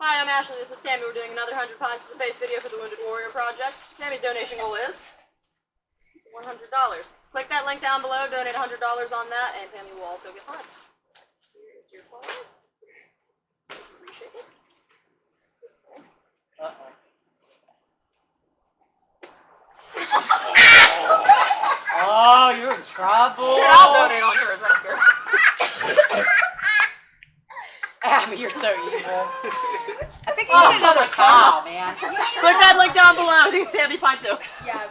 Hi, I'm Ashley. This is Tammy. We're doing another 100 Pints to the Face video for the Wounded Warrior Project. Tammy's donation goal is $100. Click that link down below, donate $100 on that, and Tammy will also get mine. Here is your card. Reshape it. Uh-oh. Oh, you're in trouble. Shit, I'll donate on yours right here. Abby, you're so evil. I think you Oh, another my cow, man. Click that link down below. Tammy Pinto. Yeah.